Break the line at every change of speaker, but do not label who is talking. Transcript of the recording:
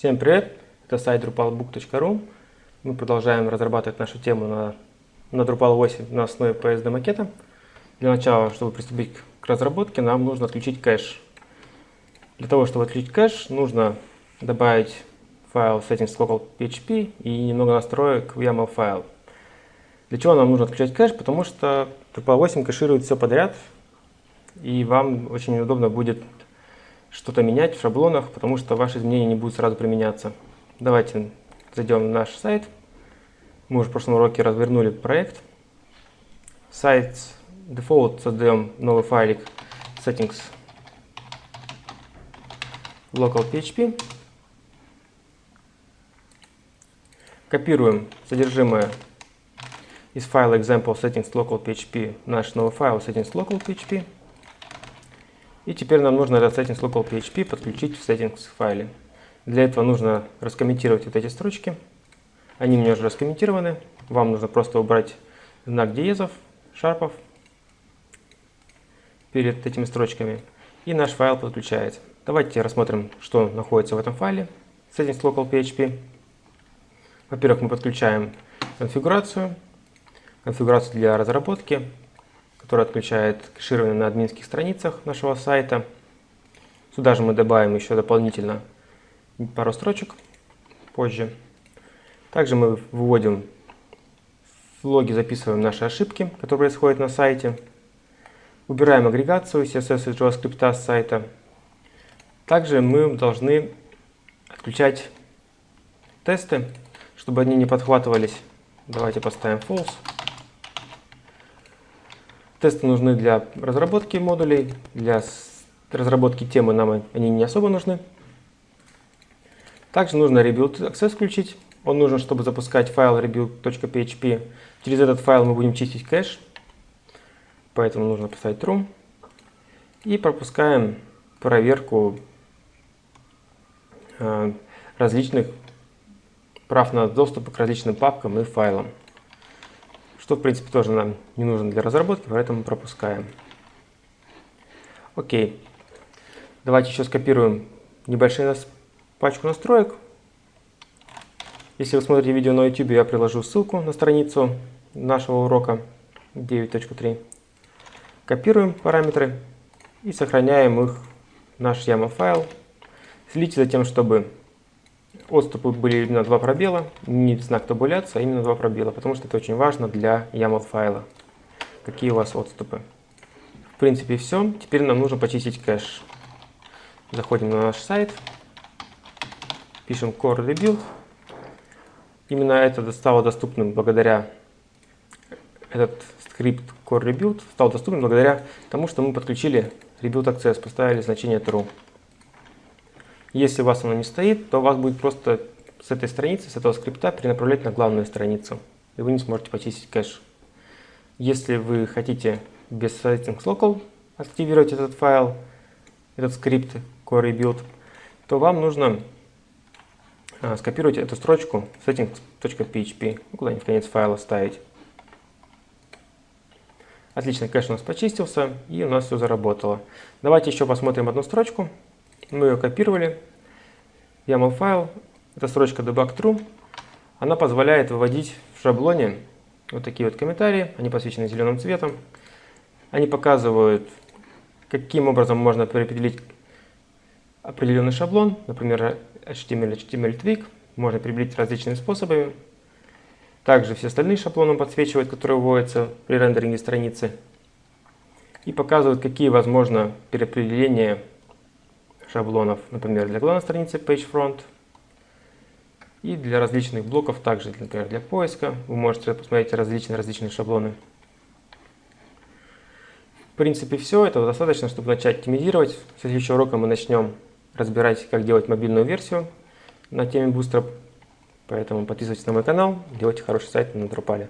Всем привет! Это сайт drupalbook.ru. Мы продолжаем разрабатывать нашу тему на, на Drupal 8 на основе PSD макета. Для начала, чтобы приступить к разработке, нам нужно отключить кэш. Для того, чтобы отключить кэш, нужно добавить файл settings local PHP и немного настроек в YAML файл. Для чего нам нужно отключать кэш? Потому что Drupal 8 кэширует все подряд, и вам очень удобно будет что-то менять в шаблонах, потому что ваши изменения не будут сразу применяться. Давайте зайдем на наш сайт. Мы уже в прошлом уроке развернули проект. Сайт default создаем новый файлик settings local PHP. Копируем содержимое из файла example settings local PHP наш новый файл settings local PHP. И теперь нам нужно этот settings local PHP подключить в settings файле. Для этого нужно раскомментировать вот эти строчки. Они у меня уже раскомментированы. Вам нужно просто убрать знак диезов, шарпов перед этими строчками. И наш файл подключается. Давайте рассмотрим, что находится в этом файле settings local PHP. Во-первых, мы подключаем конфигурацию, конфигурацию для разработки, который отключает кэширование на админских страницах нашего сайта. Сюда же мы добавим еще дополнительно пару строчек позже. Также мы выводим в логи, записываем наши ошибки, которые происходят на сайте. Убираем агрегацию CSS и JavaScript с сайта. Также мы должны отключать тесты, чтобы они не подхватывались. Давайте поставим false. Тесты нужны для разработки модулей, для разработки темы нам они не особо нужны. Также нужно rebuild access включить. Он нужен, чтобы запускать файл rebuild.php. Через этот файл мы будем чистить кэш, поэтому нужно поставить true. И пропускаем проверку э, различных прав на доступ к различным папкам и файлам что в принципе тоже нам не нужно для разработки, поэтому пропускаем. Окей. Давайте еще скопируем небольшую пачку настроек. Если вы смотрите видео на YouTube, я приложу ссылку на страницу нашего урока 9.3. Копируем параметры и сохраняем их в наш YAML файл. Следите за тем, чтобы Отступы были именно два пробела, не знак табуляции, а именно два пробела, потому что это очень важно для YAML файла. Какие у вас отступы. В принципе все. Теперь нам нужно почистить кэш. Заходим на наш сайт, пишем core rebuild. Именно это стало доступным благодаря этот скрипт core rebuild стал доступен благодаря тому, что мы подключили rebuild access, поставили значение true. Если у вас оно не стоит, то вас будет просто с этой страницы, с этого скрипта перенаправлять на главную страницу. И вы не сможете почистить кэш. Если вы хотите без settings local активировать этот файл, этот скрипт core rebuild, то вам нужно а, скопировать эту строчку settings.php, ну, куда-нибудь в конец файла ставить. Отлично, кэш у нас почистился и у нас все заработало. Давайте еще посмотрим одну строчку. Мы ее копировали. YAML файл, это строчка debug true. Она позволяет выводить в шаблоне вот такие вот комментарии. Они посвящены зеленым цветом. Они показывают, каким образом можно определить определенный шаблон, например, HTML, HTML Twig. Можно определить различными способами. Также все остальные шаблоны подсвечивают, которые выводятся при рендеринге страницы. И показывают, какие возможно переопределения шаблонов, например, для главной страницы PageFront и для различных блоков, также, например, для поиска. Вы можете посмотреть различные различные шаблоны. В принципе, все. Этого достаточно, чтобы начать оптимизировать. В следующем уроке мы начнем разбирать, как делать мобильную версию на теме Bootstrap. Поэтому подписывайтесь на мой канал, делайте хороший сайт на Drupal.